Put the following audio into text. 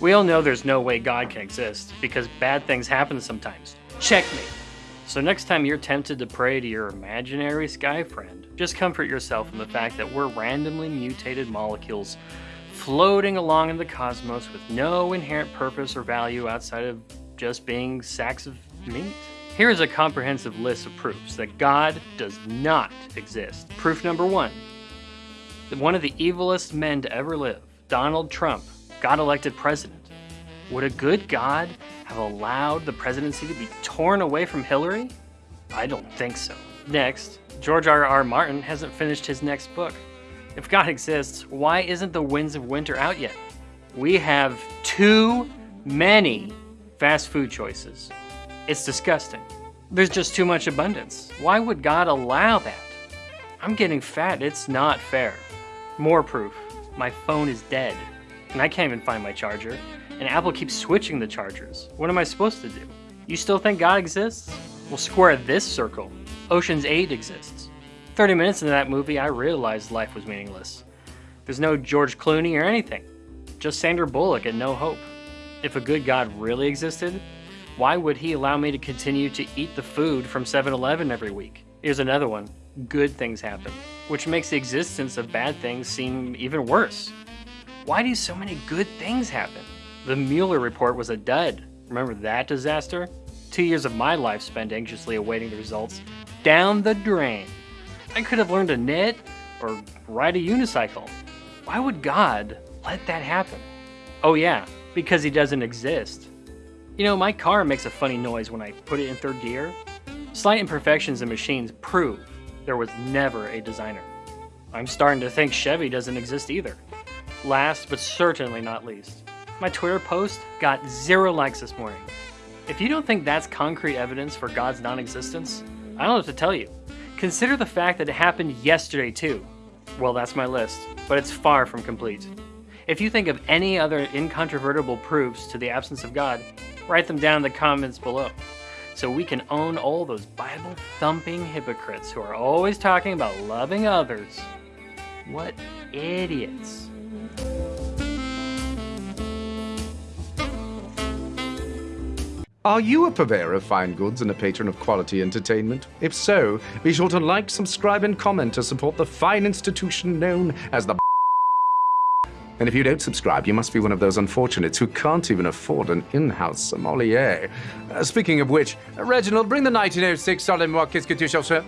We all know there's no way God can exist because bad things happen sometimes. Checkmate. So next time you're tempted to pray to your imaginary sky friend, just comfort yourself in the fact that we're randomly mutated molecules floating along in the cosmos with no inherent purpose or value outside of just being sacks of meat. Here is a comprehensive list of proofs that God does not exist. Proof number one, that one of the evilest men to ever live, Donald Trump, got elected president. Would a good God have allowed the presidency to be torn away from Hillary? I don't think so. Next, George R. R. Martin hasn't finished his next book. If God exists, why isn't The Winds of Winter out yet? We have too many fast food choices. It's disgusting. There's just too much abundance. Why would God allow that? I'm getting fat, it's not fair. More proof. My phone is dead and I can't even find my charger. And Apple keeps switching the chargers. What am I supposed to do? You still think God exists? Well, square this circle. Ocean's 8 exists. 30 minutes into that movie, I realized life was meaningless. There's no George Clooney or anything. Just Sandra Bullock and no hope. If a good God really existed, why would he allow me to continue to eat the food from 7-Eleven every week? Here's another one. Good things happen, which makes the existence of bad things seem even worse. Why do so many good things happen? The Mueller report was a dud. Remember that disaster? Two years of my life spent anxiously awaiting the results. Down the drain. I could have learned to knit or ride a unicycle. Why would God let that happen? Oh yeah, because he doesn't exist. You know, my car makes a funny noise when I put it in third gear. Slight imperfections in machines prove there was never a designer. I'm starting to think Chevy doesn't exist either. Last but certainly not least, my Twitter post got zero likes this morning. If you don't think that's concrete evidence for God's non-existence, I don't know what to tell you. Consider the fact that it happened yesterday too. Well, that's my list, but it's far from complete. If you think of any other incontrovertible proofs to the absence of God, write them down in the comments below so we can own all those Bible thumping hypocrites who are always talking about loving others. What idiots. Are you a purveyor of fine goods and a patron of quality entertainment? If so, be sure to like, subscribe, and comment to support the fine institution known as the and if you don't subscribe, you must be one of those unfortunates who can't even afford an in-house sommelier. Uh, speaking of which, Reginald, bring the 1906 Solid Qu'est-ce que tu cherches?